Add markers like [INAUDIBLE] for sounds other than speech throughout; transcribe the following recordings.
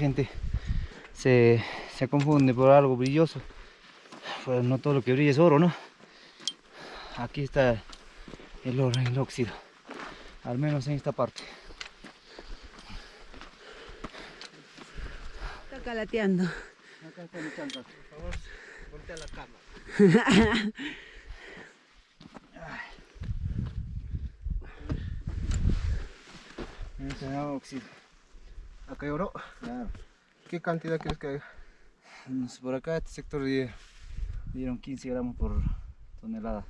gente se, se confunde por algo brilloso. Pues no todo lo que brilla es oro, ¿no? Aquí está el oro el óxido. Al menos en esta parte. Está calateando. Acá está mi chanta. Por favor, voltea la cámara. Este es óxido. Acá hay oro. Claro. ¿Qué cantidad crees que hay? No sé, Por acá este sector di- dieron 15 gramos por tonelada.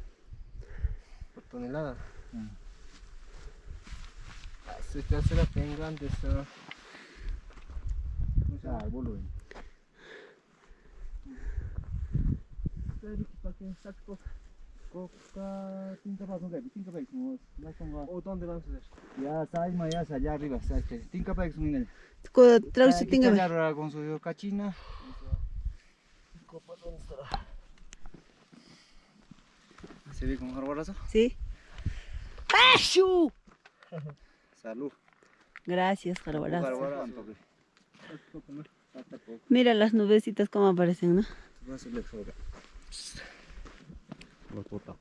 Por tonelada. Mm. Ah, Se te bien grande esta. Ah, el volumen. ¿Para que saque coca? Coca, tinta para coca, tinta para como la tonga. ¿O dónde van a hacer? Ya ya está allá arriba, está este. Tinta para que minel. Traduce tinga. Challar con su cachina. Copa, ¿dónde estará? ¿Se ve con jarbarazo? Sí. ¡Ashu! [LAUGHS] Salud. Gracias, Jarbarazo. Mira las nubecitas cómo aparecen, ¿no? Va a ser la soga. Lo bota.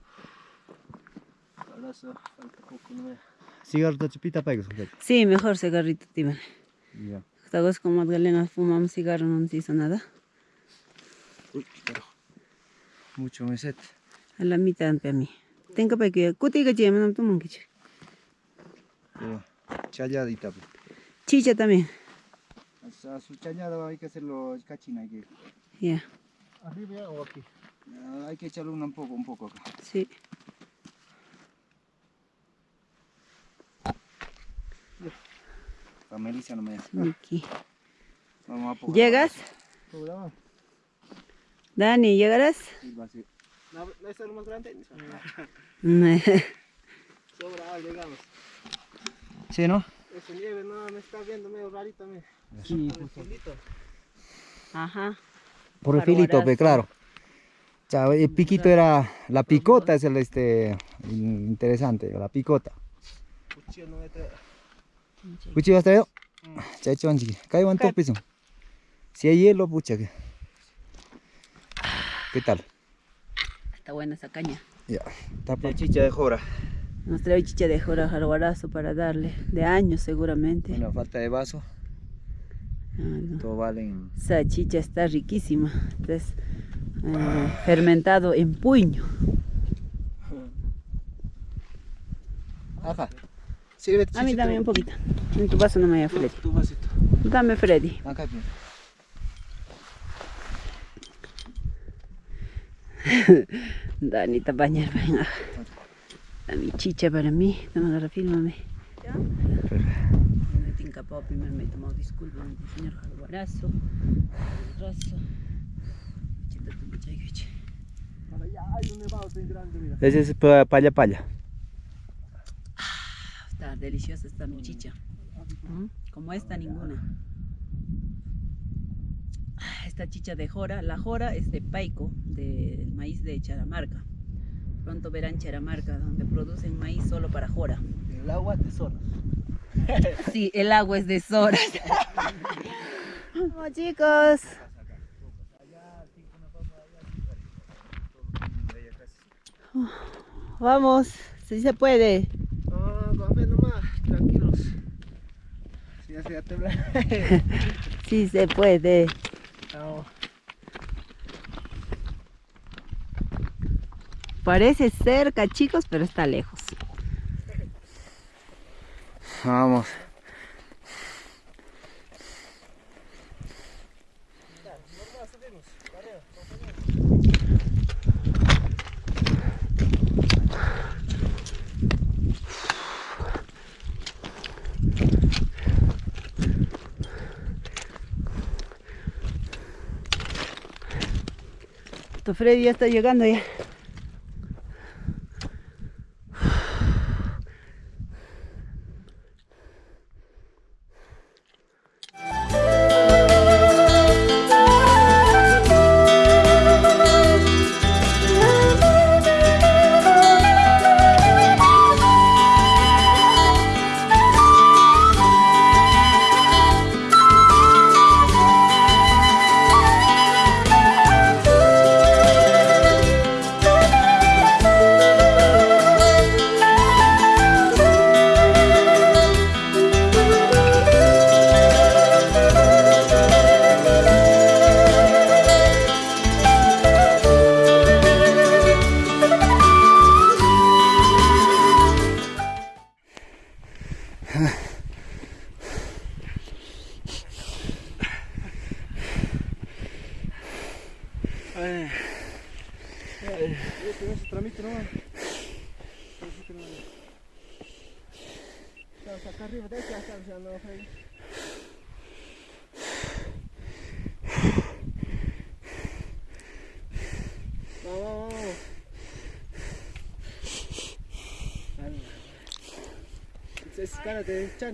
Jarbarazo, falta poco, no para que Sí, mejor cigarrito, tío. Ya. Esta vez con Magdalena fumamos cigarro, no nos hizo nada. Uy, carajo. Mucho me set. A la mitad para mí. Tengo para que cutiga chema no toman que Pero Challadita. pues. Chicha también. A su challada hay que hacerlo cachina. Que, Ya, ¿Arriba o aquí? Ah, hay que echarle una un poco, un poco acá. sí. La Melissa no me da. Aquí. Vamos a poco. ¿Llegas? Dani, ¿llegarás? Sí, va a ser. ¿No, ¿No es lo más grande? sí, [LAUGHS] Sobra, llegamos. Sí, ¿no? Esa nieve no me está viendo medio rarito, me. Sí, Por el filito. Ajá. Por el filito, claro. El piquito era, la picota es el este, interesante, la picota. Cuchillo no. Cuchillo has traído? Cae un piso. Si hay hielo, pucha. ¿Qué tal? Está buena esa caña. Ya, tapa chicha de jora. Nos trae chicha de jora jarbarazo para darle. De años seguramente. Bueno, falta de vaso. Ah, no. Todo vale en... Esa chicha está riquísima. Es eh, fermentado en puño. Ajá. Sírvete, A mí dame un poquito. En tu vaso no me haya Freddy. Tu vasito. Dame Freddy. Acá. [LAUGHS] Dani, te bañar, venga. A mi chicha para mí. Toma, agarra, fílmame. Me tinca pao, primero me he tomado disculpas, señor Jaguarazo. Razo. Ese es pa- palla palla. Está deliciosa esta mi chicha. Mm, Como esta, ninguna. Ah, Esta chicha de jora, la jora es de paico, del maíz de Charamarca. Pronto verán Charamarca, donde producen maíz solo para jora. El agua de sonos. Sí, el agua es de Soras. [LAUGHS] Vamos chicos. Vamos, si se puede. No, con fe nomás, tranquilos. Si ya se va a temblar. [LAUGHS] Sí se puede. No. Parece cerca, chicos, pero está lejos. Vamos. Freddy ya está llegando ya.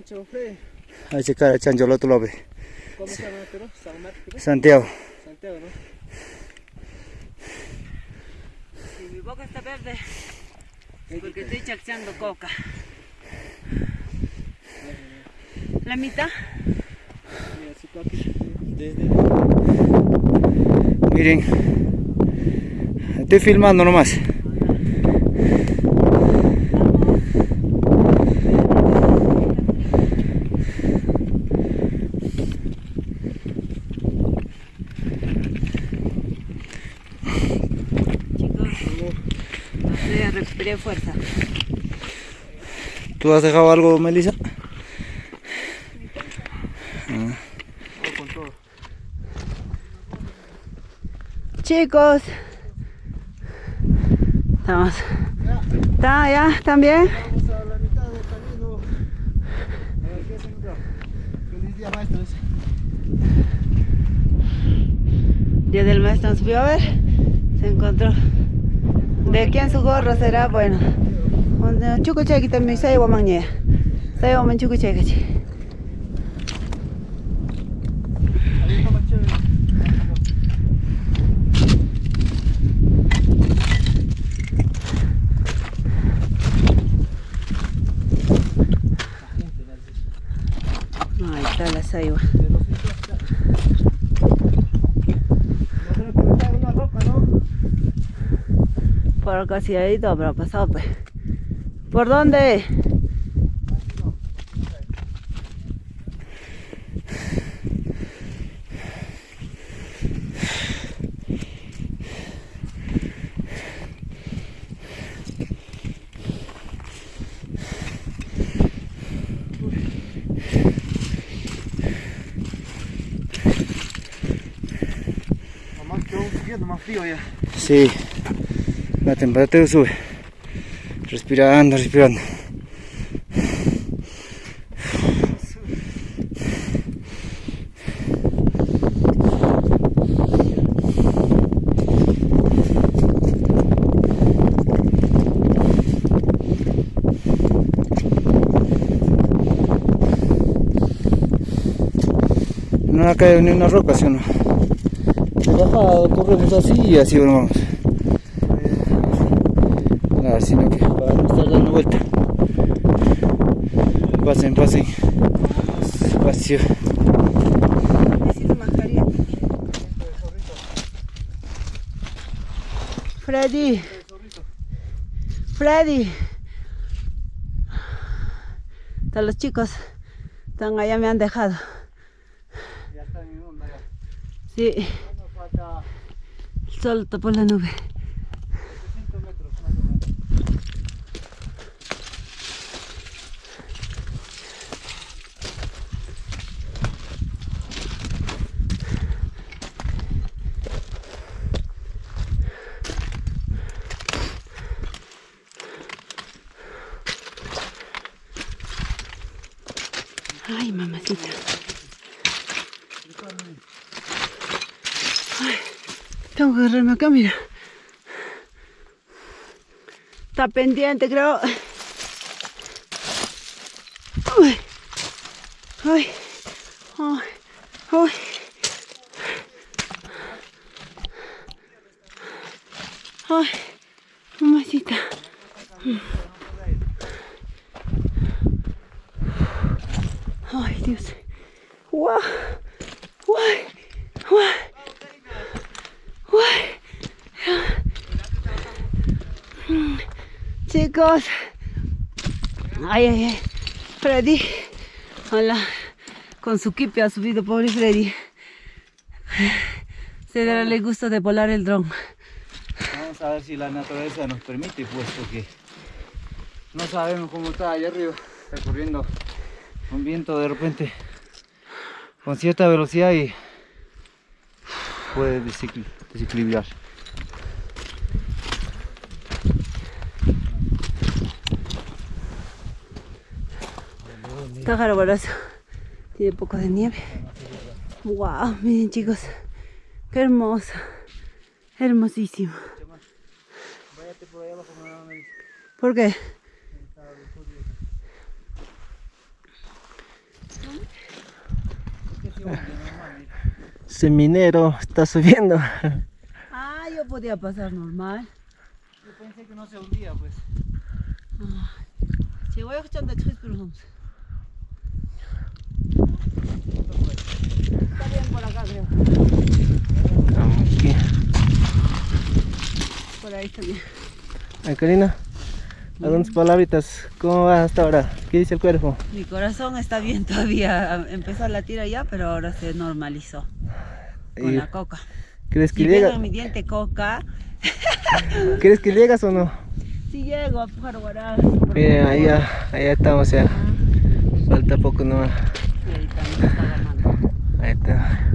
De chancho, Freddy. Ahí se cae el chancho al otro lado. ve. ¿Cómo se llama, pero? San Marcos, Santiago. Santiago, ¿no? Y mi boca está verde porque estoy chaxeando coca. La mitad. Si. Miren. Estoy filmando nomás. Chicos, ya recuperé fuerza. ¿Tú has dejado algo, Melissa? Chicos, estamos. ¿Está ya? ¿También? Vamos a la mitad del camino. A ver qué se. Feliz día, maestros. Día del maestro nos vio a ver. Se encontró. ¿De quién su gorro será? Bueno. Chuco cheque también, sai wa mangye. Sai wa man chuco cheque. Ahí está más chévere. Ahí está la ¿no? Por sí ha ido, pero pasado pues. ¿Por dónde? Más frío ya. Sí. La temperatura sube. Respirando, respirando. No ha caído ni una roca, ¿sí o no? De bajada corremos así y así vamos. Nada, sino que para no estar dando vuelta. Pasen, pasen. Espacio. Freddy. Freddy. Hasta los chicos están allá, me han dejado. Ya está en onda ya. Sí, el sol tapó la nube. 700 metros más o menos. Ay, mamacita. Ay, tengo que agarrarme acá, mira. Pendiente, creo. Uy. Ay. Ay. Ay. Ay, mamacita. Ay, Dios. Guau. Guay. Guay. Guay. Mm, Ay, ay, ay. Freddy. Hola. Con su kipi ha subido, pobre Freddy. Se dará el gusto de volar el dron. Vamos a ver si la naturaleza nos permite, pues, porque no sabemos cómo está allá arriba. Está corriendo un viento de repente con cierta velocidad y puede desequil- desequilibrar. Está jarabaroso. Tiene poco de nieve. Wow, miren chicos. Qué hermoso. Hermosísimo. Váyate por allá abajo, mamá me dice. ¿Por qué? Ese minero está subiendo. Ah, yo podía pasar normal. Yo pensé que no se hundía, pues. Si voy a escuchar de tres personas. Está bien por acá, creo. Aquí. Por ahí está bien. Ay, Karina, a unas palabritas, ¿cómo va hasta ahora? ¿Qué dice el cuerpo? Mi corazón está bien todavía. Empezó a latir allá, pero ahora se normalizó. Con Y- la coca. ¿Crees que Si llega? ven mi diente coca, [LAUGHS] ¿Crees que llegas o no? si llego a Pujaruará. Miren, allá, allá estamos ya. Falta poco nomás. Ahí está.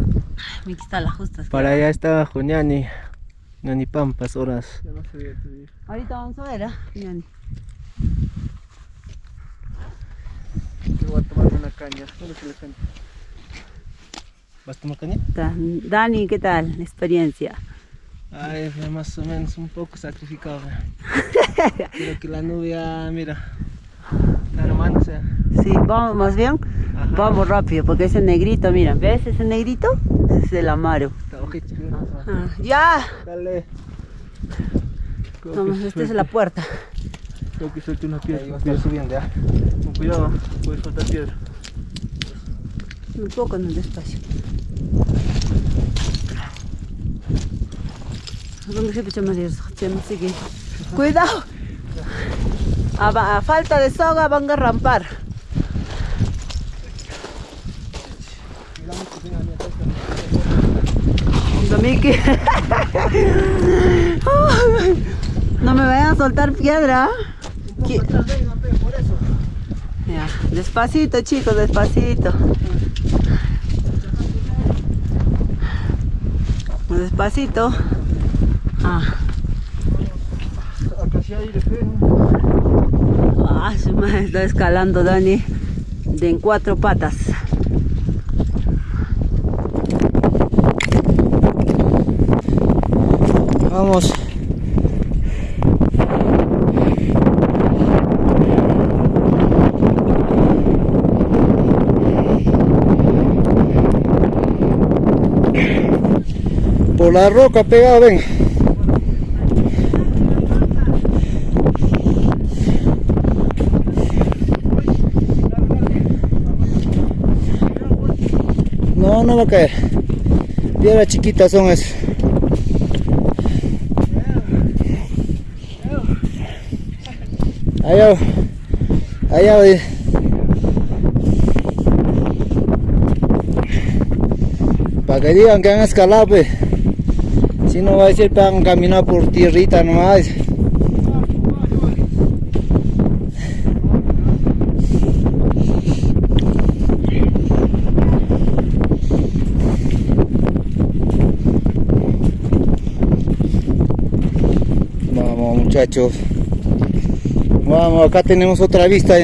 Me quita las justas. Para allá está Juñani. Ñani Pampas, horas. Ahorita vamos a ver, ¿ah? Ñani. voy a tomar una caña. ¿Dónde está la caña? ¿Vas a tomar caña? Dani, ¿qué tal? Experiencia. Ay, fue más o menos un poco sacrificado. [LAUGHS] ¿eh? Creo que la nube, ah, mira, armándose. Sí, vamos más bien. Ajá. Vamos rápido, porque ese negrito, mira, ¿ves ese negrito? Es el amaro. Ah, ¡Ya! Dale. Vamos, esta es la puerta. Creo que suelte una Ahí piedra. va a estar subiendo, ¿ya? Con cuidado, puede soltar piedra. Un poco en el qué. ¡Cuidado! A, falta de soga van a rampar. [LAUGHS] No me vayan a soltar piedra. Ya, Despacito, chicos, despacito. Despacito. Ah, Acá sí hay aire feo. Ah, su madre está escalando Dani de en cuatro patas. Vamos. Por la roca pegado, ven. No, va a caer. Piedras chiquitas son esas. Allá, allá. Para que digan que han escalado, pues. Si no va a decir que han caminado por tierrita nomás. Vamos muchachos. Vamos, acá tenemos otra vista.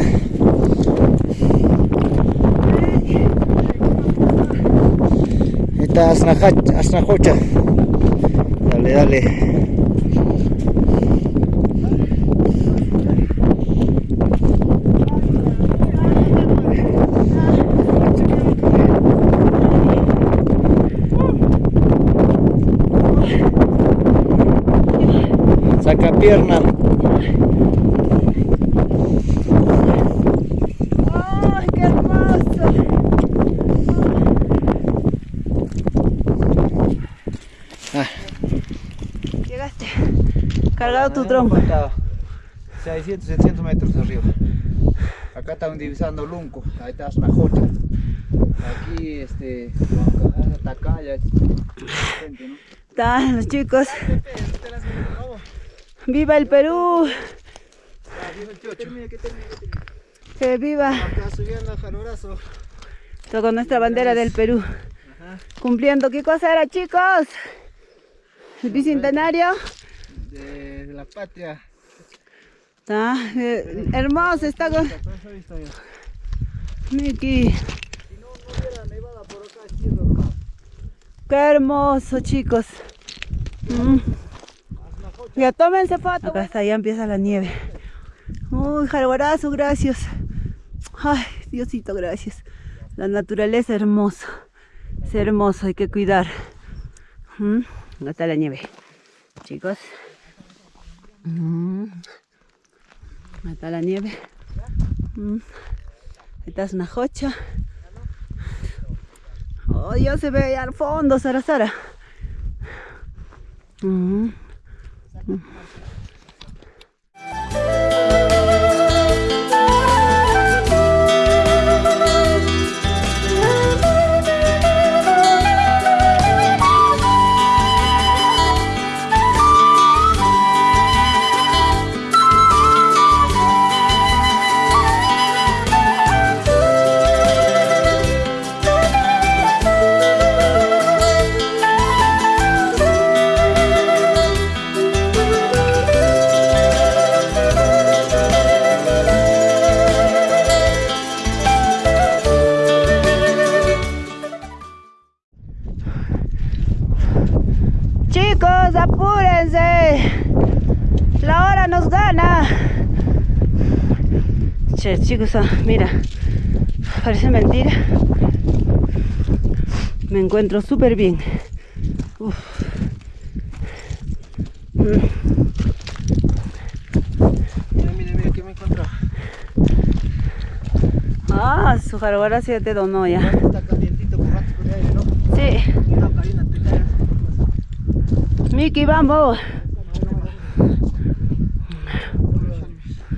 Esta Asnajocha. Dale, dale. Pierna. ¡Ay, qué hermoso! Ah. Llegaste. Cargado tu tronco. Falta 600, 700 metros arriba. Acá están divisando Lunco, ahí está una jocha. Aquí, este, hasta acá ya es gente, ¿no? Están los chicos. ¡Viva el Perú! ¡Que viva! Acá subiendo a Jalorazo. Esto con nuestra bandera del Perú. Cumpliendo, ¿qué cosa era, chicos? El bicentenario. De, de la patria. Está eh, hermoso, está con... Miki. Qué hermoso, chicos. Mm. Ya tómense foto. Acá está, ya empieza la nieve. Uy, jalguarazo, gracias. Ay, Diosito, gracias. La naturaleza hermosa. Es hermoso, hay que cuidar. Mm, Acá está la nieve. Chicos. Mm. Acá está la nieve. Mm. Esta es una jocha. Oh, ya se ve ahí al fondo, Sara Sara. Ừ. gana. Che, chicos, ah, mira. Parece mentira. Me encuentro súper bien. Uf. Mira, mira, mira, que me encontró. Ah, su jarguara sí te donó ya. Está calientito con aire, ¿no? Sí. No, Karina, te caes. Miki, vamos.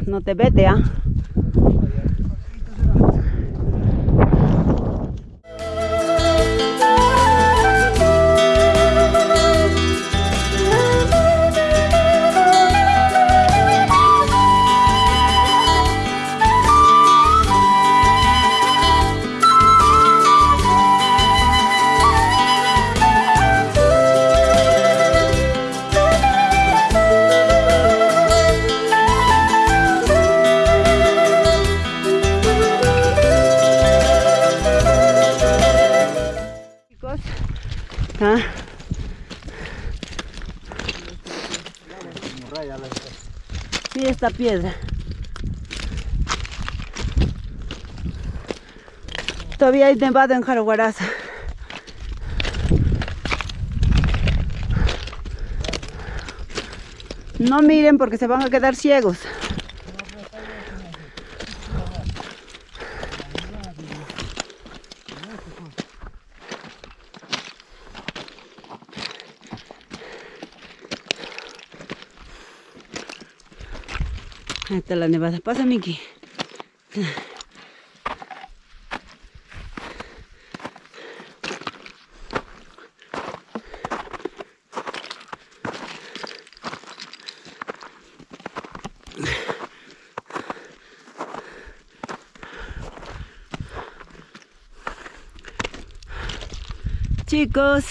No te vete, ¿ah? Piedra. Todavía hay nevado en Jaraguaraza. No miren porque se van a quedar ciegos. Ahí está la nevada. Pasa, Miki. Chicos,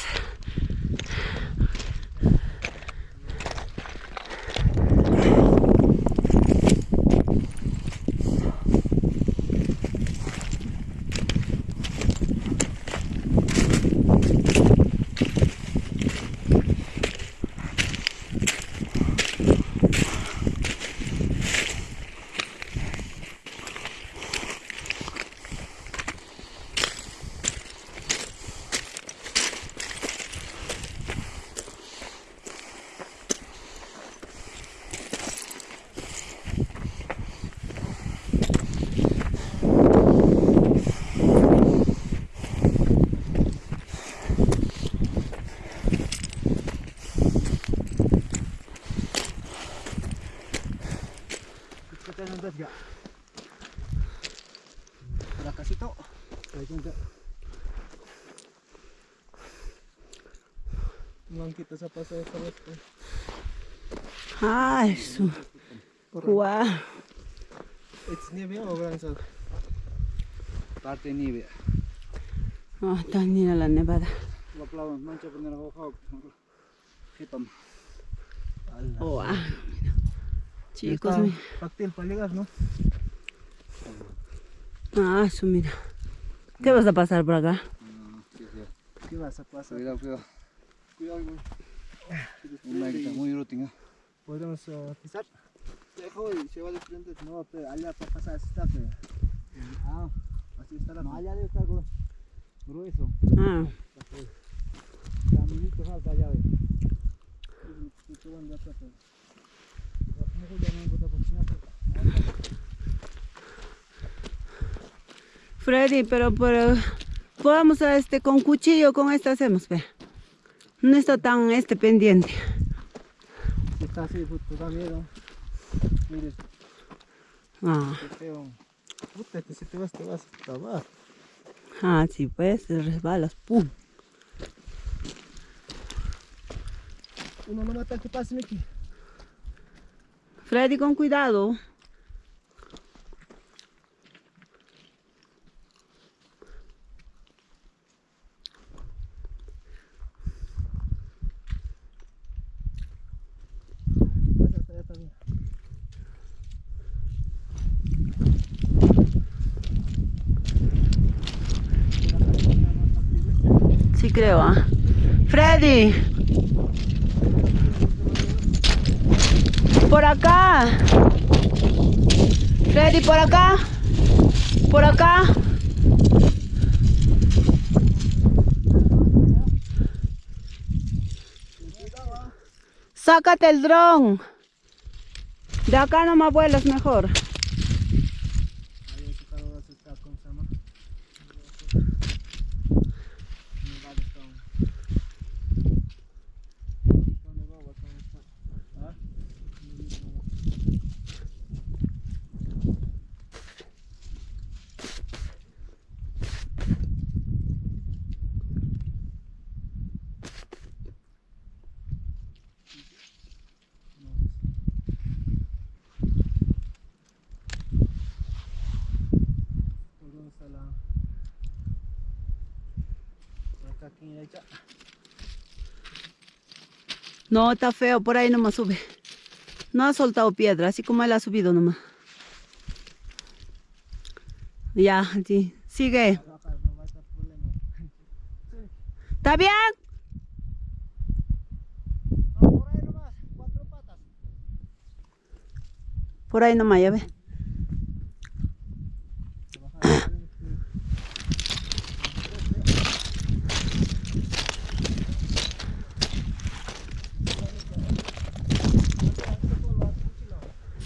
Kita sa pasay sa west. ay, su. Guau. It's nieve o sa. Parte nieve. Oh, está linda la nevada. Waklaw, mancha pa nila ako Hitam. Oh, ah. Chicos, mi- Paktil paligas no. Ah, eso mira. ¿Qué vas a pasar por acá? ¿Qué vas a pasar? Cuidado, cuidado. Cuidado, güey. ¿Podemos uh, pisar? Dejo y se va de frente. No, pero allá para pasar está feo. Ah, así está la allá debe estar gru- grueso. Ah, Caminito falta allá, ve. Freddy, pero, pero podamos a este con cuchillo, con esto hacemos, ve. No está tan este pendiente. Está así, puto, da miedo. Mire, Ah. Puta, que si te vas, te vas hasta abajo. ah, sí, pues, te resbalas, pum. Uno no mata, ¿qué pasa, Miki? Freddy, con cuidado. Sí creo, ¿ah? Freddy. Por acá. Freddy, por acá. Por acá. Sácate el dron. De acá no me vuelas mejor. Ahí ese carro va a estar con Sama. Me va a estar. ¿Dónde va? ¿Va a estar? ¿Ah? ¿Por dónde está la...? Por acá, aquí, ahí está. No, está feo, por ahí nomás sube. No ha soltado piedra, así como él ha subido nomás. Ya, sí. Sigue. ¿Está bien? No, por ahí nomás, cuatro patas. Por ahí nomás, ya ve.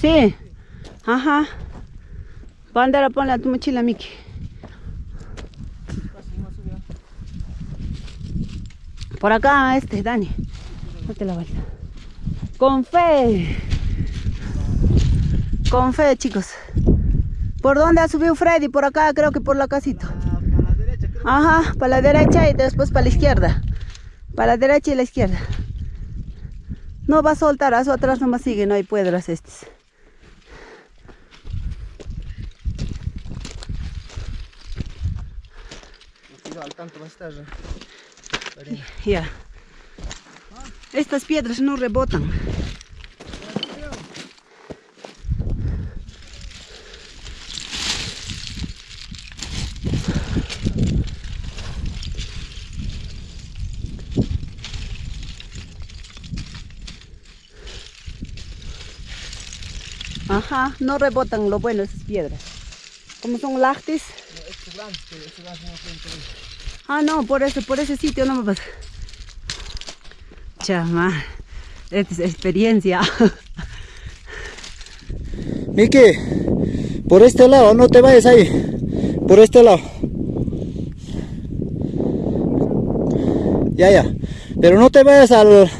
Sí. Ajá. Bandera, ponle a tu mochila, Miki. Por acá, este, Dani. Date la vuelta. Con fe. Con fe, chicos. ¿Por dónde ha subido Freddy? Por acá, creo que por la casita. Ajá, para la derecha y después para la izquierda. Para la derecha y la izquierda. No va a soltar, a su atrás nomás sigue, no hay piedras estos. Ya. Estas piedras no rebotan. Ajá, no rebotan lo bueno esas piedras. Como son lactis. Ah, no, por eso, por ese sitio no me pasa. Chama, es experiencia. [LAUGHS] Miki, por este lado, no te vayas ahí. Por este lado. Ya, ya. Pero no te vayas al...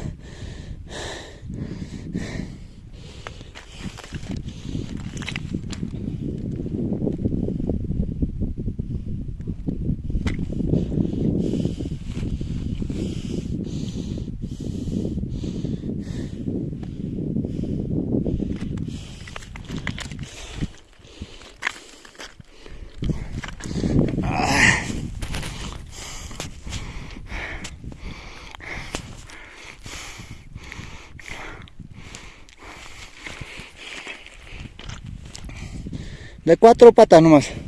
De cuatro patas nomás.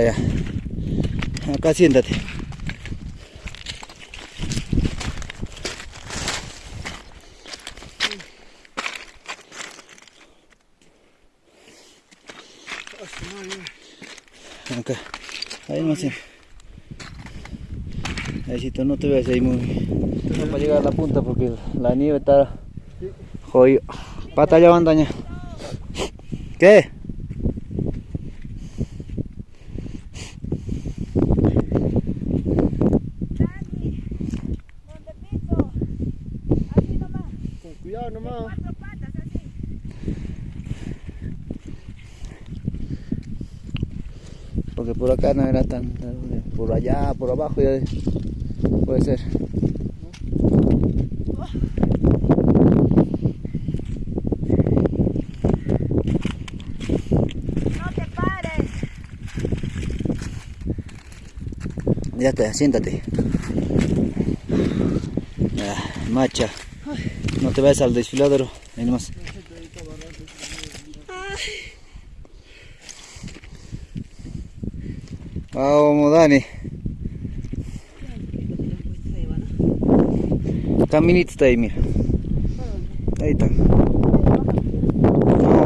Ya. Acá siéntate. Acá. Ahí más. Ahí tú no te ves ahí muy. No para llegar a la punta porque la nieve está jodido. Pata ya bandaña. ¿Qué? Con cuidado nomás. Porque por tan. Por allá, por abajo ya. de- Puede ser. No te pares. Ya está, siéntate. Ah, macha. No te vayas al desfiladero. Ahí nomás. Vamos, Dani. Caminito está ahí, mira. Ahí está. No,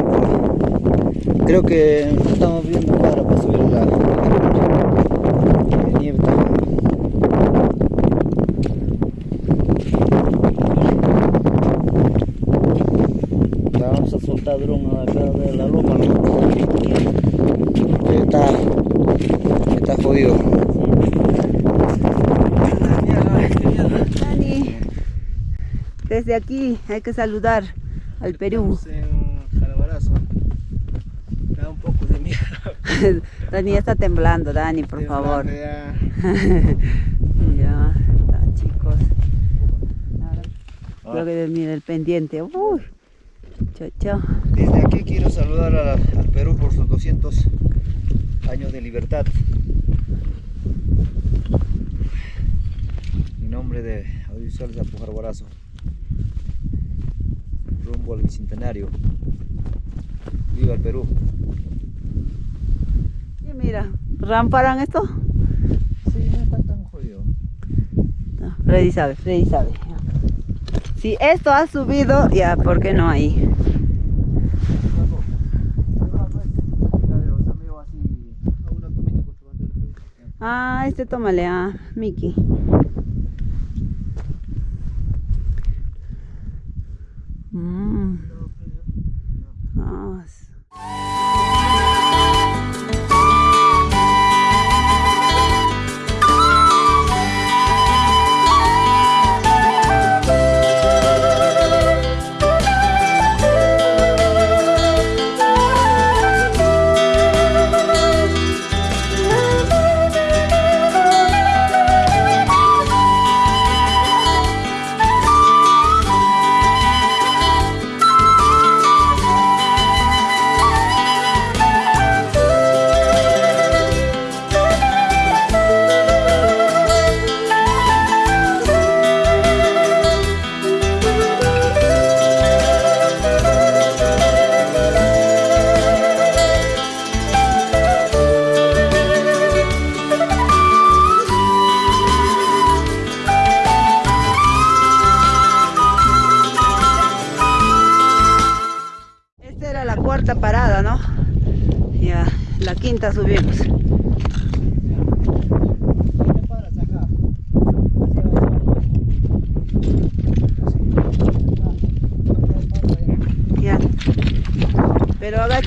pues, creo que estamos viendo cuadra para subir la nieve. Está. Ya vamos a soltar dron acá de la loma, ¿no? Que está, está jodido. Dani, desde aquí hay que saludar al Perú. Estamos en Calabarazo. Da un poco de miedo. [LAUGHS] Dani ya está temblando, Dani, por favor. [LAUGHS] Ya. Ya, chicos. Creo que mira el pendiente. Uy. Chao, chao. Desde aquí quiero saludar a- al Perú por sus 200 años de libertad. En nombre de Audiovisuales Apujar rumbo Viva el Perú. Sí, mira, ¿ramparan esto? Sí, no está tan jodido. No, Freddy sabe, Freddy sabe. Si esto ha subido, ya, ¿por qué no ahí? Ah, este tómale a Mickey.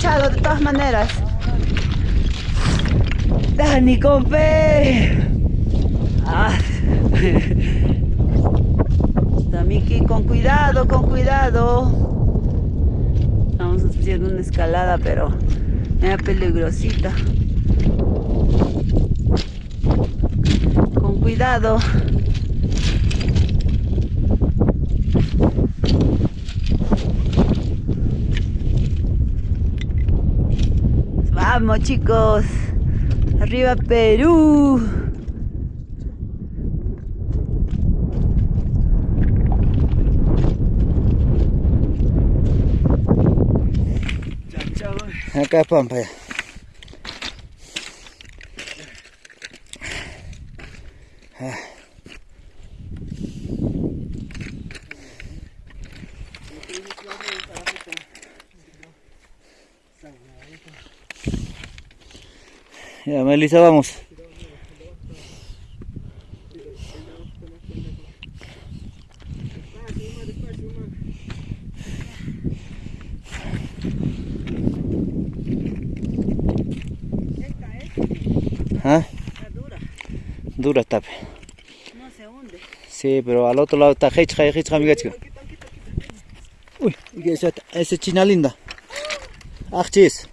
De todas maneras. Dani con fe. Ah. [LAUGHS] Está Miki con cuidado, con cuidado. Estamos haciendo una escalada, pero era peligrosita. Con cuidado. Vamos chicos. Arriba Perú. Acá Pampa ya. Ya, Melissa, vamos. ¿Ah? Está dura, Dura está. no se hunde. Sí, pero al otro lado está Heichha, Heichha, amiga chica. Uy. Esa es china linda. Ah, chis.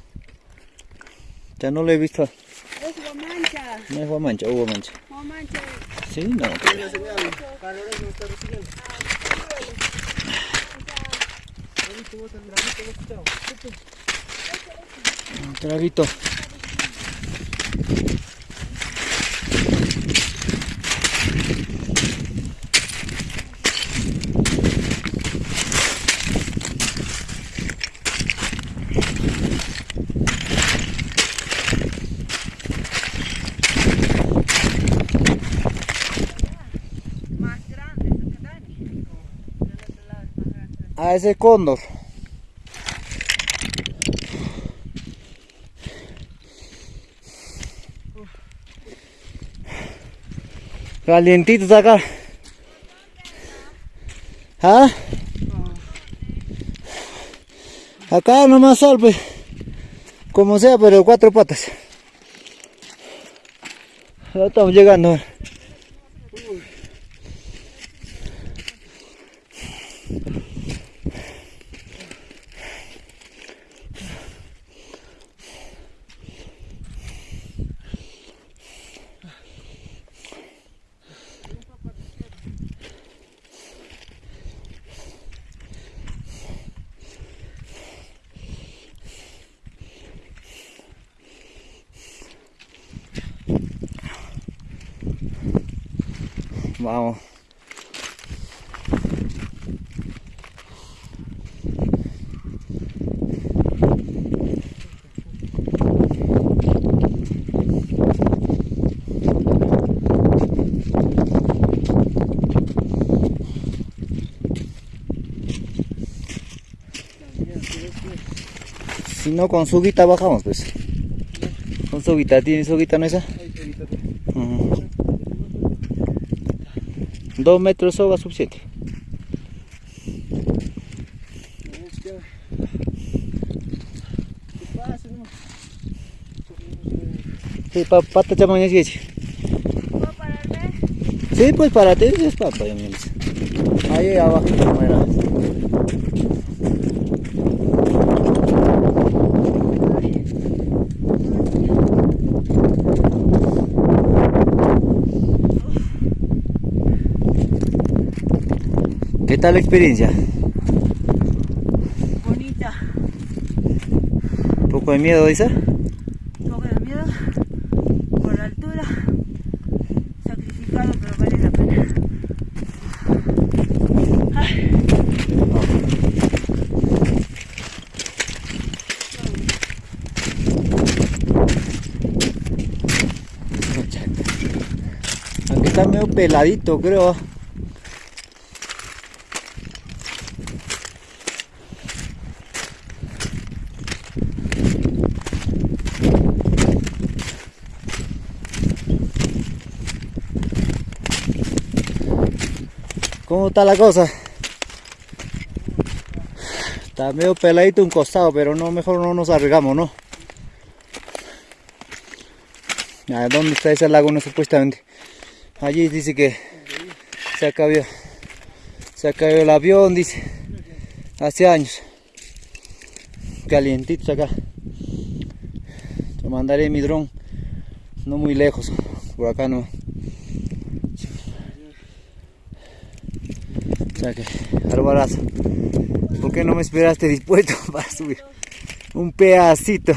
Ya no lo he visto. No es mancha, hubo mancha. no mancha. Sí, no. Un traguito. Más grande, eso que Dani. Del otro lado es ese cóndor. Calientitos acá. ¿Ah? Acá nomás sol, pues. Como sea, pero cuatro patas. Ya estamos llegando. Vamos. Si no, con suguita bajamos, pues. Con suguita, ¿tiene suguita no esa? Dos metros de soga suficiente. Sí, pa, pata chamaña sí. ¿Puedo pararme? Sí, pues para ti es papa, ya. Ahí abajo, como era. ¿Qué tal la experiencia? Bonita. ¿Un poco de miedo, dice? Un poco de miedo por la altura. Sacrificado, pero vale la pena. Ay, Aquí está medio peladito, creo. ¿Cómo la cosa? Está medio peladito un costado, pero no, mejor no nos arriesgamos, ¿no? Ah, ¿Dónde está ese lago? Supuestamente. Allí dice que se acabó, se acabó el avión, dice. Hace años. Calientitos acá. Yo mandaré mi dron. No muy lejos. Por acá no. O sea que. ¿Por qué no me esperaste dispuesto [LAUGHS] para subir? Un pedacito.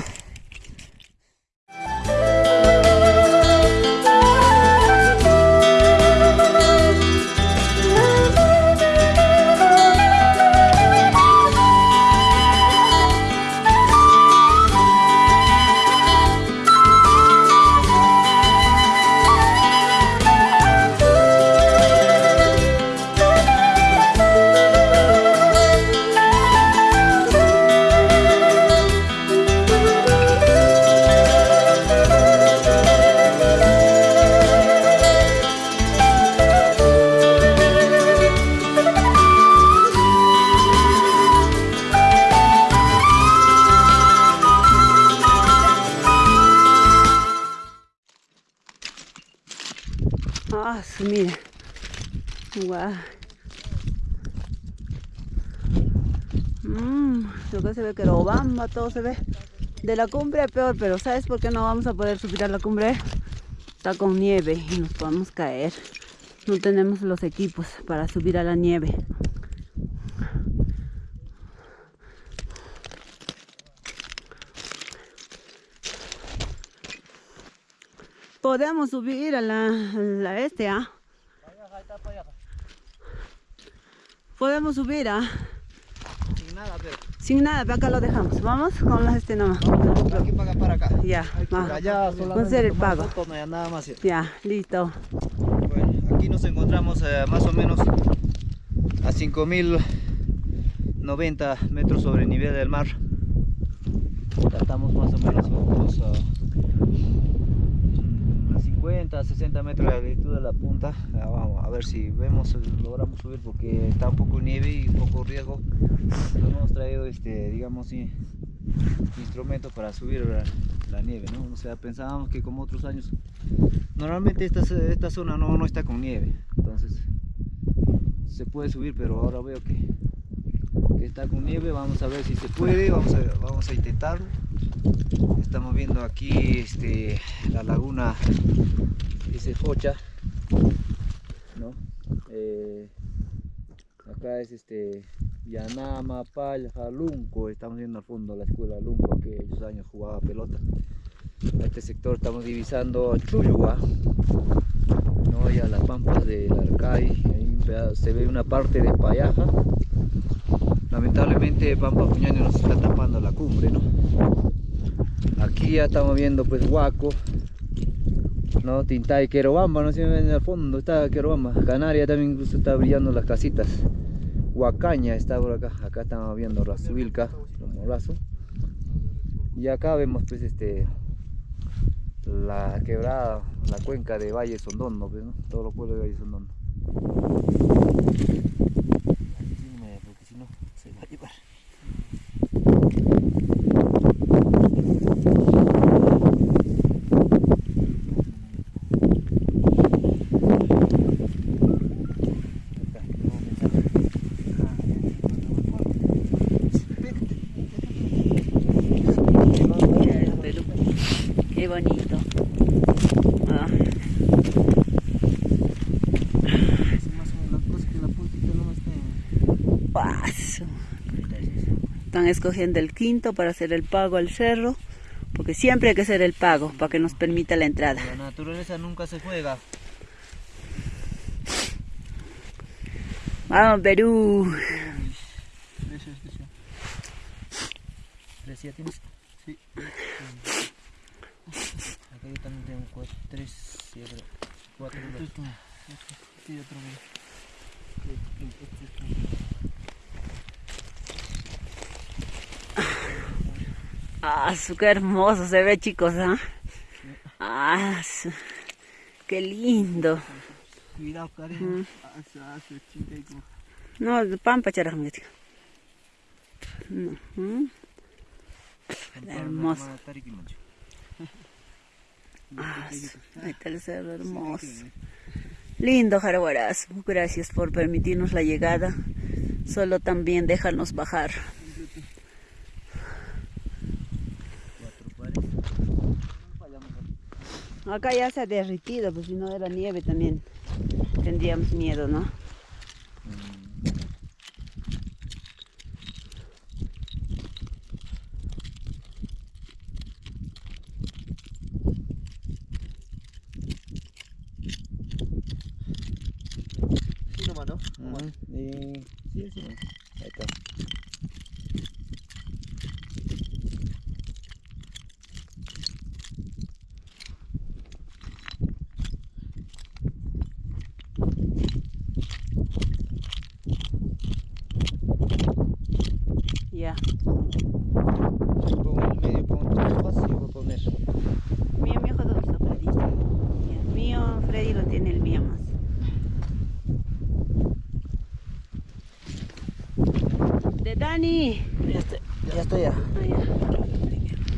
Se ve. De la cumbre peor, pero ¿sabes por qué no vamos a poder subir a la cumbre? Está con nieve y nos podemos caer. No tenemos los equipos para subir a la nieve. Podemos subir a la, este, ¿ah? Podemos subir, ¿ah? Pero. Sin nada, pero acá lo dejamos. Vamos con las este nomás. Hay que pagar para acá. Ya, va. Allá Vamos a hacer el pago. fotos, no hay nada más. Ya, listo. Bueno, aquí nos encontramos eh, más o menos a 5090 metros sobre el nivel del mar. Ya estamos más o menos unos, a 50, 60 metros de altitud de la punta. Ah, vamos a ver si vemos, logramos subir porque está un poco nieve y poco riesgo. No hemos traído, este, digamos, i- instrumentos para subir la, la nieve, ¿no? O sea, pensábamos que como otros años Normalmente esta, esta zona no, no está con nieve, entonces se puede subir, pero ahora veo que, que está con nieve. Vamos a ver si se puede, vamos a, vamos a intentarlo. Estamos viendo aquí este, la laguna ese Focha, ¿no? Eh, acá es este Yanama, Palja, Lunco. Estamos viendo al fondo la escuela Lunco, que aquellos años jugaba pelota a este sector estamos divisando Chuyua, ¿no? y a las pampas del Arcay, se ve una parte de Payaja. Lamentablemente Pampa Puñani nos está tapando la cumbre, ¿no? Aquí ya estamos viendo pues Huaco, ¿no? Tintay, Querobamba, no si ven al fondo, está Querobamba, Canaria también incluso está brillando las casitas. Huacaña está por acá, acá estamos viendo Razuilca, Morazo. Y acá vemos pues este la quebrada, la cuenca de Valle Sondono, pues, ¿no? todos los pueblos de Valle Sondono. Encima, porque si no se va a llevar. Acá, nuevo mensaje. Mira el Perú. Qué bonito. Ah, Más o menos la cosa que la puntita no está. paso. Están escogiendo el quinto para hacer el pago al cerro. Porque siempre hay que hacer el pago para que nos permita la entrada. La naturaleza nunca se juega. Vamos, Perú. Precio, precio. ¿Tres ya tienes? Sí. Acá yo también tengo cuatro, tres, otro, cuatro. Ah, su, qué hermoso se ve, chicos. ¿ah? Ah, su, qué lindo. Cuidado, Karen. No, pampa charajamete. Ujú. Hermoso. [LAUGHS] Ah, su- ahí está el cerro hermoso. Lindo Jaraguaraz, gracias por permitirnos la llegada. Solo también déjanos bajar. Acá ya se ha derritido, pues si no era nieve también tendríamos miedo, ¿no? Sí, nomás, ¿no? Ujú, y- Sí, sí, ahí está. Ya. Con el medio con tus hojas y voy a poner. Mío, mi ojo, ¿dónde está Freddy? Ya, el mío, Freddy lo tiene el mío más. De Dani. Ya está, ya está ya. Ah, ya.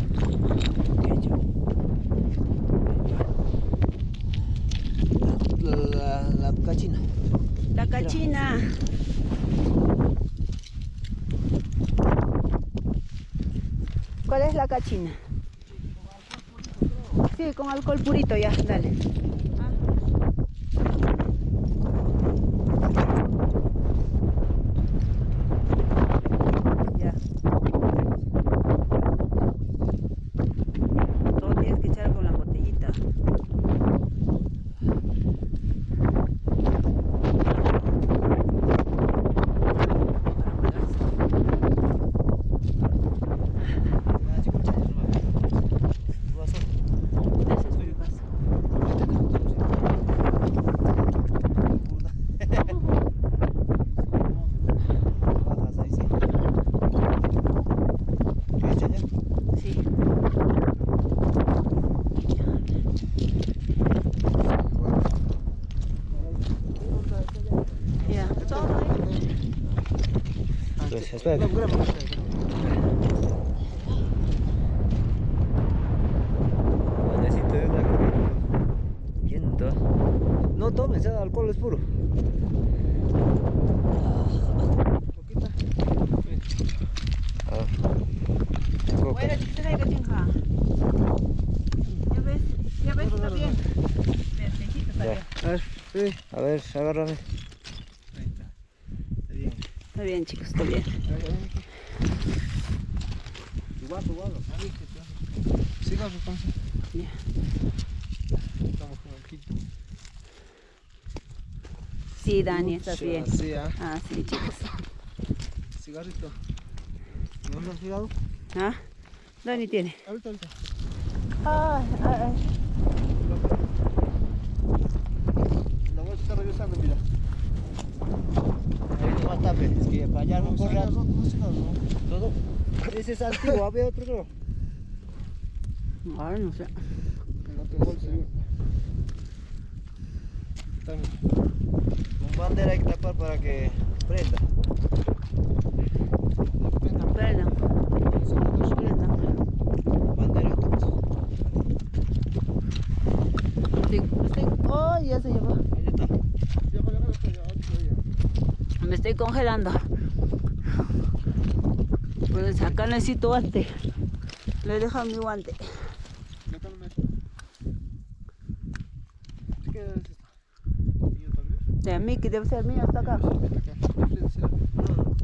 La, cachina. ¿Cuál es la cachina? Sí, con alcohol purito ya, dale. Ya. Todo tienes que echar con la botellita. Ese es mi vaso. Bajas ahí, sí. ¿Qué echa ya? Sí. Ya, todo ahí. No tomes, el alcohol es puro. Ah. Coca. Bueno, chiquita, hay que chingar. Ya ves, ya ves, está bien. Verdecito está Ya. bien. A ver, sí. A ver, agárrame. Ahí está. Está bien. Está bien, chicos, está bien. Igual, igual. Sigamos entonces. Ya. Estamos con el quito. Sí, Dani, estás bien. Sí, ah. Ah, sí, chicos. Cigarrito. ¿No has tirado? ¿Ah? Dani tiene. Ahorita, ahorita. Ay, ay, ay. La voy a estar revisando, mira. Ahí no va a tape, es que para allá no No, corre no, no, no, no, no. todo. Ese es antiguo, había otro creo. Ay, no sé. En otro bolso. También. Con bandera hay que tapar para que prenda. Perdón, perdón. Bandera. Sí, estoy... Oh, ya se llevó. Ahí está. Ya, ya, ya, ya, ya, ya. Me estoy congelando. Pues acá necesito guante. Le he dejado mi guante. De mí, que debe ser mío, está acá.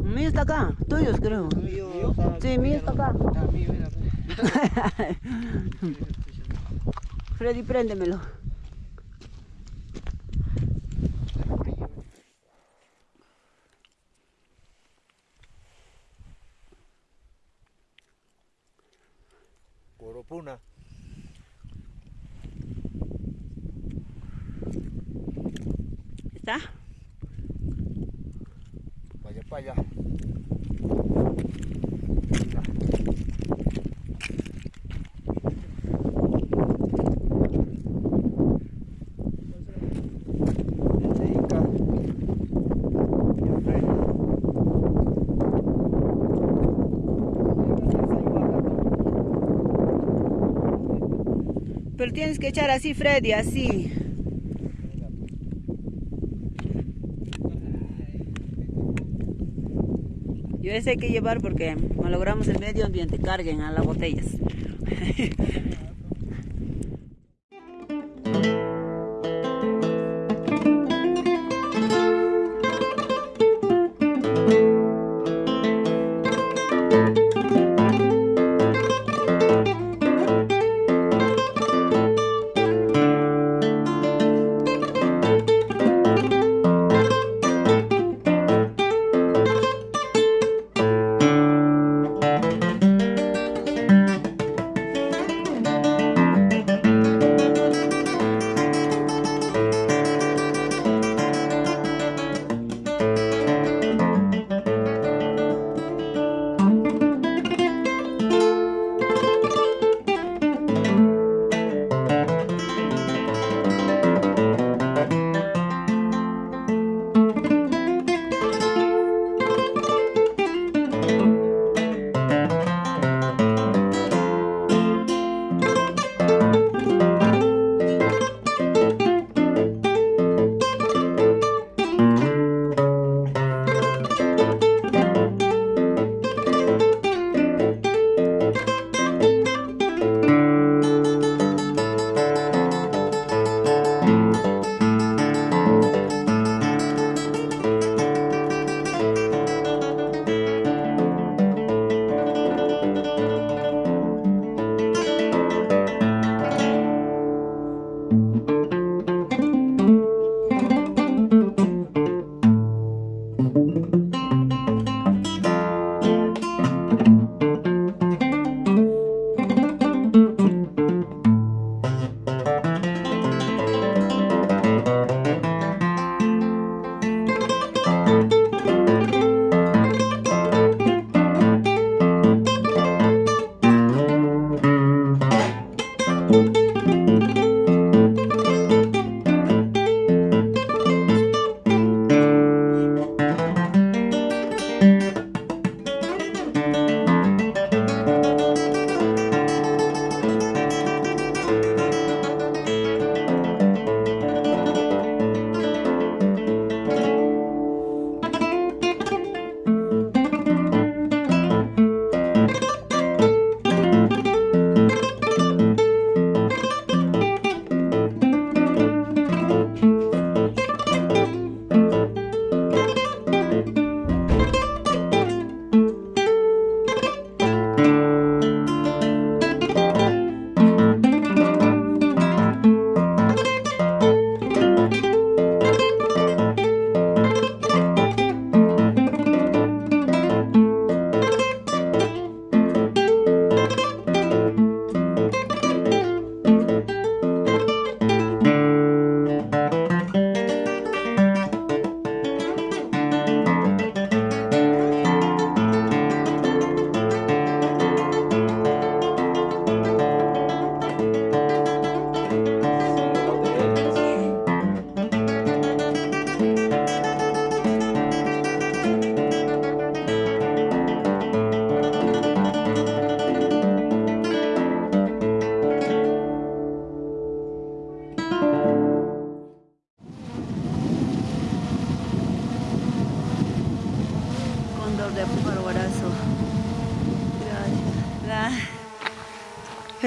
Mío está acá. Tuyos, creo. Mío, Sí, mío está acá. [LAUGHS] Freddy, préndemelo. Puna. Tienes que echar así, Freddy, así. Yo ese hay que llevar porque malogramos el medio ambiente. Carguen a las botellas. [LAUGHS]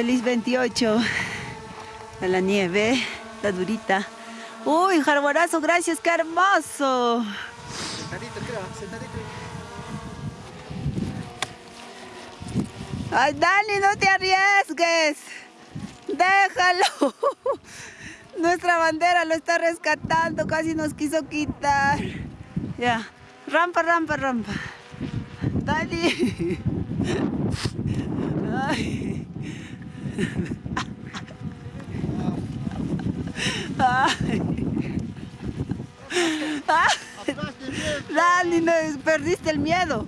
Feliz 28 a la nieve, la durita. Uy, jarborazo, gracias, qué hermoso. Sentadito, creo, sentadito. Ay, Dani, no te arriesgues. Déjalo. [LAUGHS] Nuestra bandera lo está rescatando, casi nos quiso quitar. Ya, rampa, rampa, rampa. Dani. [LAUGHS] Ay. Dani, no, perdiste el miedo.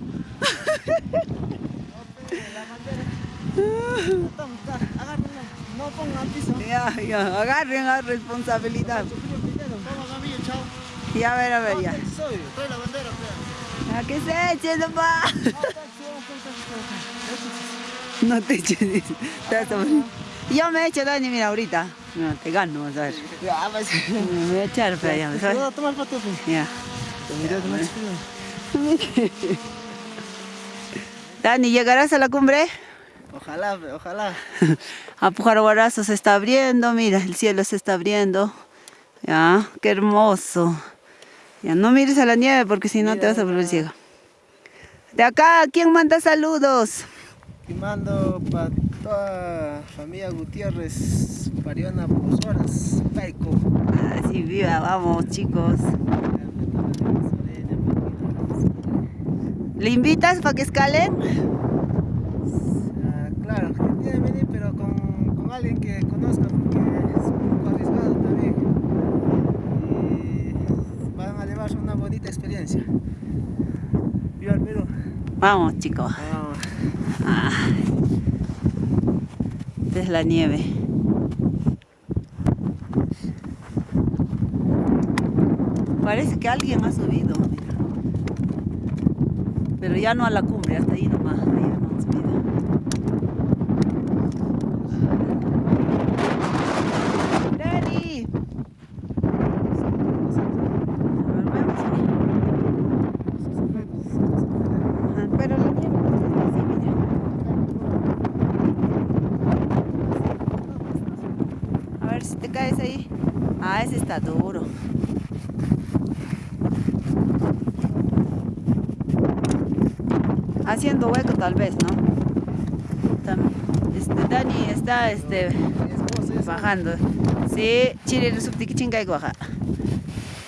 No piso. Ya, ya, agarren la responsabilidad. Ya, a ver, a ver, ya. Soy, la bandera, A que se eche nomás. [LAUGHS] No te eches. dice. Yo me echo, Dani, mira, ahorita. No, te gano, vas a ver. Ya, vas. Me voy a echar para allá, ¿sabes? No, toma el pues. Ya. Te más [LAUGHS] Dani, ¿llegarás a la cumbre? Ojalá, ojalá. [LAUGHS] A Pujaroguarazo se está abriendo, mira, el cielo se está abriendo. Ya, qué hermoso. Ya, no mires a la nieve porque si no te vas a volver ciega. De acá, ¿quién manda saludos? Y mando para toda familia Gutiérrez, Pariona, Pozoras, Paico. Así viva, vamos chicos. ¿Le invitas para que escalen? Ah, claro, que tiene que venir, pero con, con alguien que conozca, porque es un poco arriesgado también. Y van a llevarse una bonita experiencia. Viva el Perú. Vamos chicos. Esta es la nieve. Parece que alguien ha subido. Pero ya no a la cumbre, hasta ahí nomás. Ahí ya no han subido. Dani. Ah, Pero la nieve no está así, mira. A ver si te caes ahí. Ah, ese está duro. Haciendo hueco tal vez, ¿no? Este, Dani está este, bajando. Sí, chile subtiquichinga y guaja.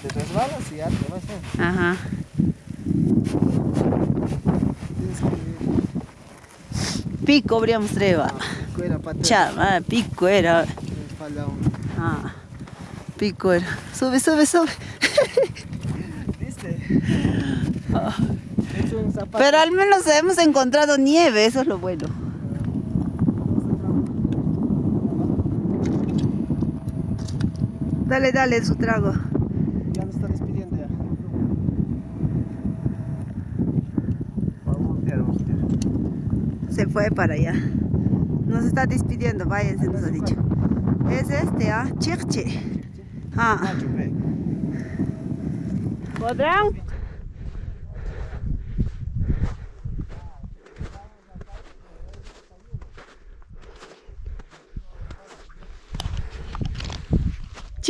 Te resbalas y ya te vas a... Ajá. Pico habríamos treva. Chama, pico era. Me falta un... Ah, pico era. Sube, sube, sube. Pero al menos hemos encontrado nieve, eso es lo bueno. Dale, dale su trago. Ya nos está despidiendo ya. Se fue para allá. Nos está despidiendo, váyanse, nos ha dicho. Es este, ¿ah? Chirche. Ah. ¿Podrán?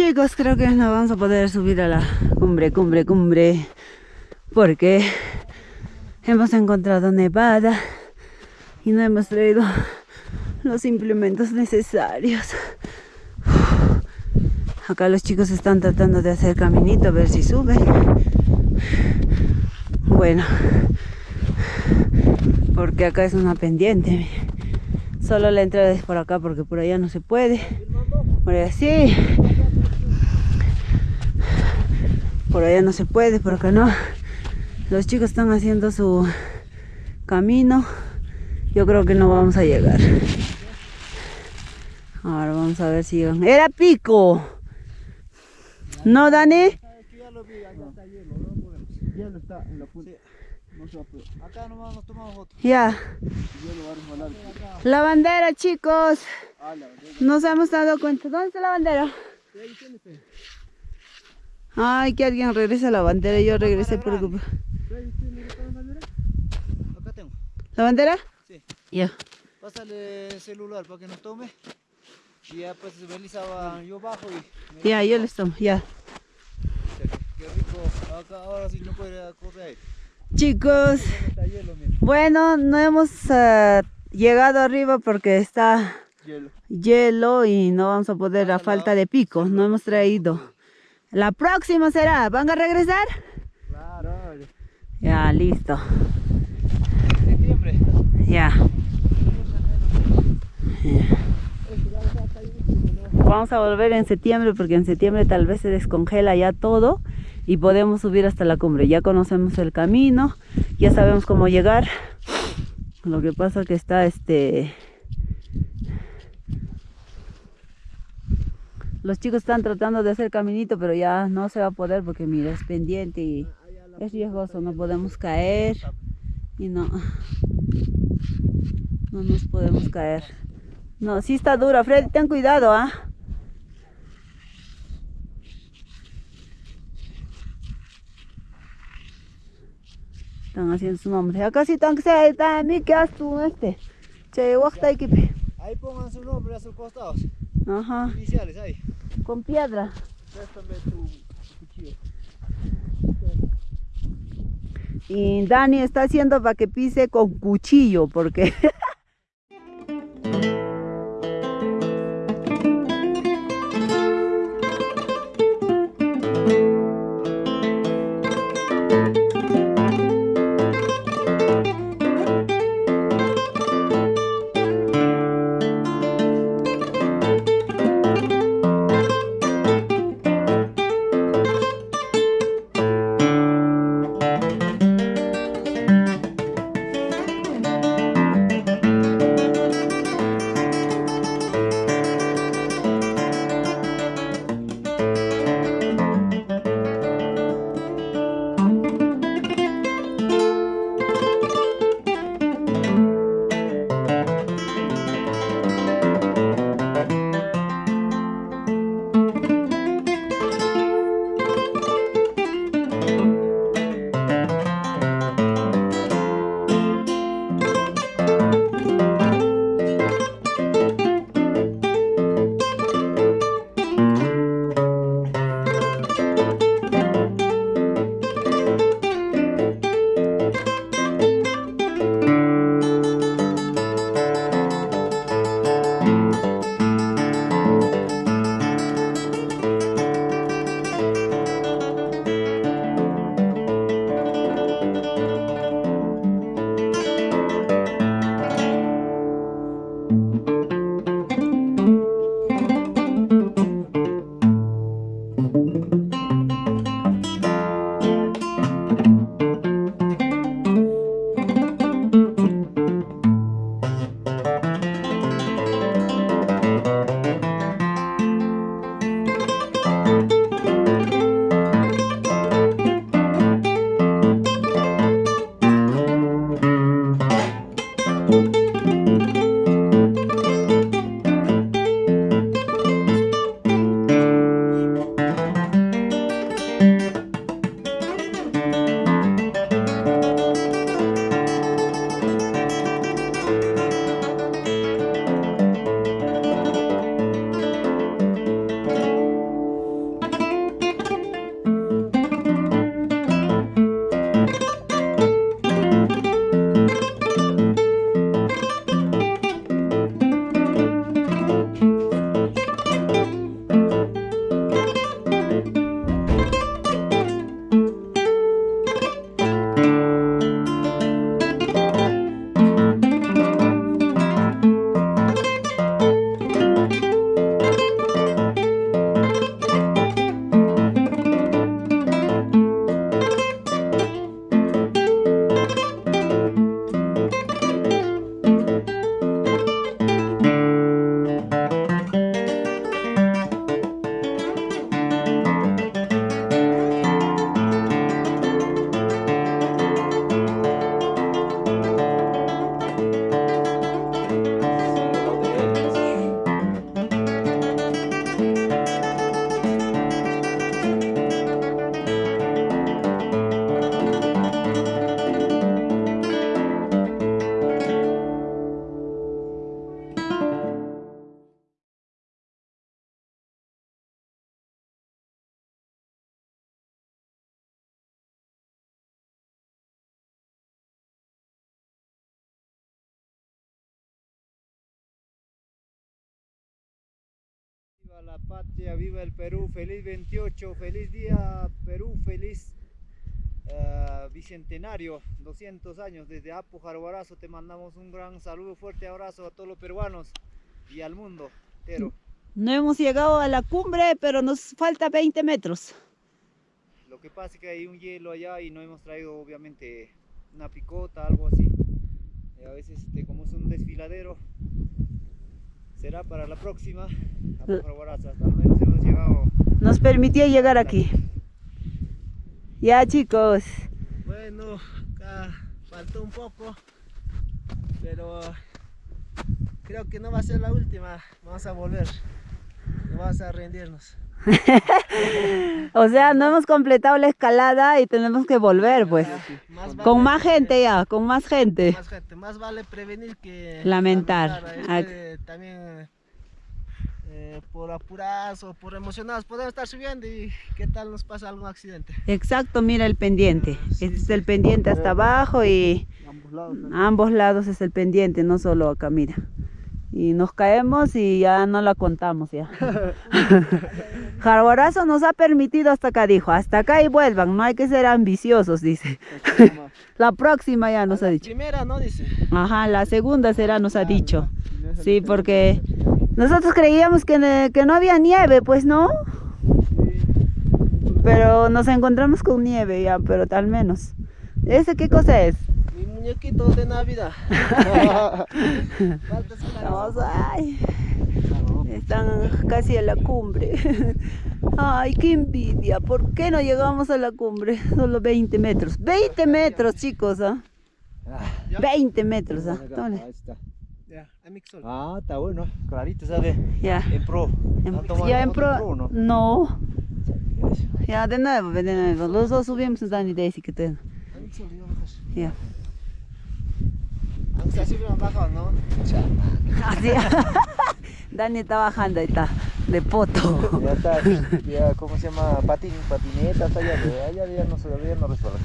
Chicos, creo que no vamos a poder subir a la cumbre, cumbre, cumbre. Porque hemos encontrado nevada y no hemos traído los implementos necesarios. Acá los chicos están tratando de hacer caminito a ver si suben. Bueno, porque acá es una pendiente. Solo la entrada es por acá porque por allá no se puede. Por allá sí. Por allá no se puede, por acá no. Los chicos están haciendo su camino. Yo creo que no vamos a llegar. Ahora vamos a ver si llegan. ¡Era pico! ¿No, Dani? Acá. Ya. La bandera, chicos. Nos hemos dado cuenta. ¿Dónde está la bandera? Ay, que alguien regrese a la bandera. Yo regresé por... Acá tengo. ¿La bandera? Sí. Ya. Pásale el celular para que nos tome. Y ya pues realizaba yo bajo y... Ya, yo les tomo, ya. Qué rico. Acá ahora sí no puede correr. Chicos, bueno, no hemos ah, llegado arriba porque está Hielo. hielo y no vamos a poder a falta de picos, no hemos traído. La próxima será, ¿van a regresar? Claro. Ya, listo. Septiembre. Ya. Vamos a volver en septiembre porque en septiembre tal vez se descongela ya todo y podemos subir hasta la cumbre. Ya conocemos el camino, ya sabemos cómo llegar. Lo que pasa que está este Los chicos están tratando de hacer caminito, pero ya no se va a poder porque mira, es pendiente y es riesgoso, no podemos caer y no no nos podemos caer. No, sí está dura, Freddy, ten cuidado, ¿ah? Están haciendo su nombre. Acá sí están que se está mí que haz tú este. Che, guasta equipe. Ahí pongan su nombre a sus costados. Ajá, Iniciales ahí. con piedra. Préstame tu cuchillo. Y Dani está haciendo para que pise con cuchillo, porque [LAUGHS] Perú, feliz 28, feliz día Perú, feliz eh, bicentenario, 200 años desde Apu Jaruarazo. Te mandamos un gran saludo, fuerte abrazo a todos los peruanos y al mundo entero. No hemos llegado a la cumbre, pero nos falta 20 metros. Lo que pasa es que hay un hielo allá y no hemos traído obviamente una picota, algo así. Y a veces este, como es un desfiladero, será para la próxima. Apu Jaruarazo. Hasta al menos hemos llegado. Nos permitió llegar aquí. Ya chicos, Bueno, acá faltó un poco, pero creo que no va a ser la última. Vamos a volver, no vamos a rendirnos. [LAUGHS] o sea, no hemos completado la escalada y tenemos que volver pues. Más Con vale- más gente ya, con más gente. Más gente, más vale prevenir que Lamentar. lamentar. Este, también eh, por apurados o por emocionados podemos estar subiendo y qué tal nos pasa algún accidente. Exacto, mira el pendiente. Ah, sí, Este es sí. el pendiente hasta abajo y Ambos lados. a ambos lados es el pendiente, no solo acá, mira. Y nos caemos y ya no la contamos ya. [LAUGHS] Jaguarazo nos ha permitido hasta acá, dijo. Hasta acá y vuelvan, no hay que ser ambiciosos, dice. [LAUGHS] La próxima ya nos ha La dicho. Primera, ¿no? Dice. Ajá, la segunda será, nos ha dicho. Sí, porque nosotros creíamos que, que no había nieve, pues no. Pero nos encontramos con nieve ya, pero al menos. ¿Ese qué cosa es? Muñequito de Navidad. [LAUGHS] Vamos, ay. Están casi a la cumbre. Ay, qué envidia. ¿Por qué no llegamos a la cumbre? Solo 20 metros. 20 metros, chicos. ¿ah? Ya. 20 metros. ¿ah? Tómale. Ahí está. Ah, está bueno, clarito, ¿sabes? Ya. En pro. En- ¿Han tomado ya en pro. ¿no? No. Ya, de nuevo, de nuevo. Los dos subimos, Dani, Daisy, que te. A Mixol, yo mejor. Ya. Aunque así me han bajado, ¿no? Así. [LAUGHS] [LAUGHS] Dani está bajando, ahí está. De poto. Ya está, ya, ¿cómo se llama? Patín, patineta, hasta allá, de allá ya no se ya no resuelve.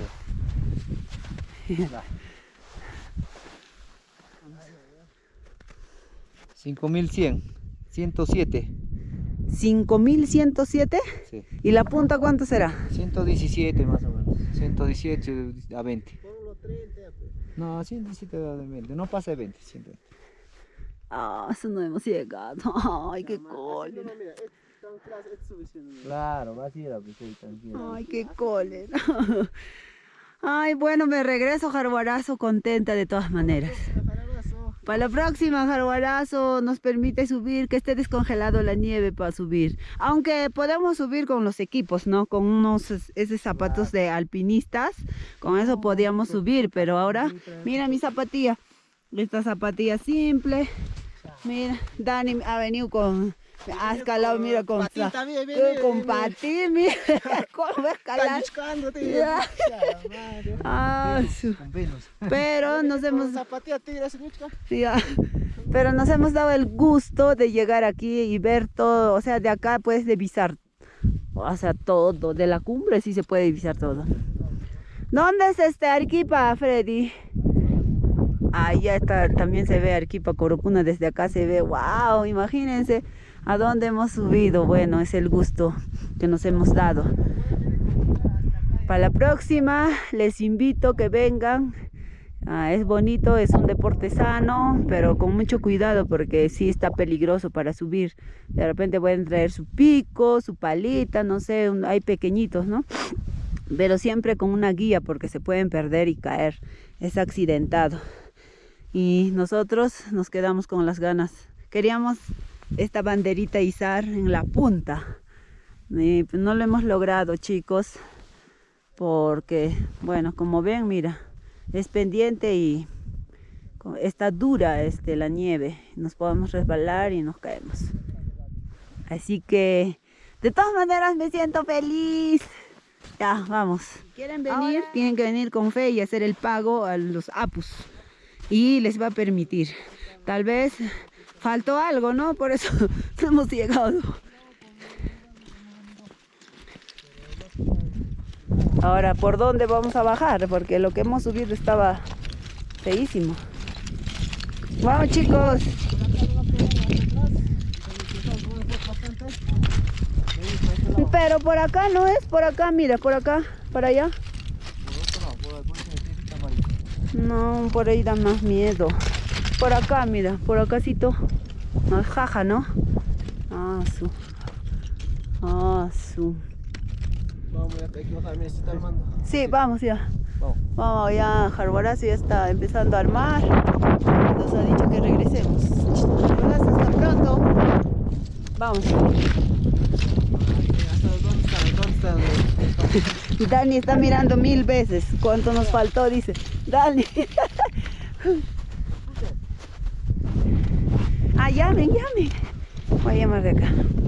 5100, 107, 5107. sí. ¿Y la punta cuánto será? 117 más o menos, 118 a 20. Ponlo 30, No, 117 a 20, no pasa de 20, 120. Ah, eso no hemos llegado. [LAUGHS] Ay, qué No, cólera. Claro, va a ir a tranquilo. Ay, qué cólera. [LAUGHS] Ay, bueno, me regreso, Jaruarazo, contenta de todas maneras. Para la próxima, Jaruarazo nos permite subir, que esté descongelado la nieve para subir. Aunque podemos subir con los equipos, ¿no? Con unos es- esos zapatos de alpinistas, con eso podíamos subir, pero ahora, mira mi zapatilla. Esta zapatilla simple. Mira, Dani ha venido con, escalado, mira, con, Patín también, ven, eh, ven, con patín, mira, [LAUGHS] cómo escalar. Ya. Ah, su- pero nos hemos. Ya. Pero nos hemos dado el gusto de llegar aquí y ver todo, o sea, de acá puedes divisar, o sea, todo, de la cumbre sí se puede divisar todo. ¿Dónde es este Arequipa, Freddy? Ahí ya está, también se ve Arequipa Corupuna, desde acá se ve, wow, imagínense a dónde hemos subido, bueno, es el gusto que nos hemos dado. Para la próxima les invito que vengan Ah, es bonito, es un deporte sano, pero con mucho cuidado porque sí está peligroso para subir. De repente pueden traer su pico, su palita, no sé, hay pequeñitos, ¿no? Pero siempre con una guía porque se pueden perder y caer. Es accidentado. Y nosotros nos quedamos con las ganas. Queríamos esta banderita izar en la punta. Y pues no lo hemos logrado, chicos, porque, bueno, como ven, mira, es pendiente y está dura este, la nieve. Nos podemos resbalar y nos caemos. Así que, de todas maneras, me siento feliz. Ya, vamos. ¿Quieren venir? Tienen que venir con fe y hacer el pago a los apus. Y les va a permitir. Tal vez faltó algo, ¿no? Por eso [LAUGHS] hemos llegado. Ahora, ¿por dónde vamos a bajar? Porque lo que hemos subido estaba feísimo. Vamos chicos. Pero por acá no es, por acá, mira, por acá, para allá. No, por ahí da más miedo. Por acá, mira, por acácito. Más jaja, ¿no? Ah, su. Ah, su. Vamos, ya hay que bajar, mira, se está armando. Sí, vamos ya. Vamos. Vamos, ya Jarbarazo ya está empezando a armar. Nos ha dicho que regresemos. Jarbarazo, hasta pronto. Vamos. Dani está mirando mil veces cuánto nos faltó, dice. Dani. [LAUGHS] Ah, llamen, llamen. Voy a llamar de acá.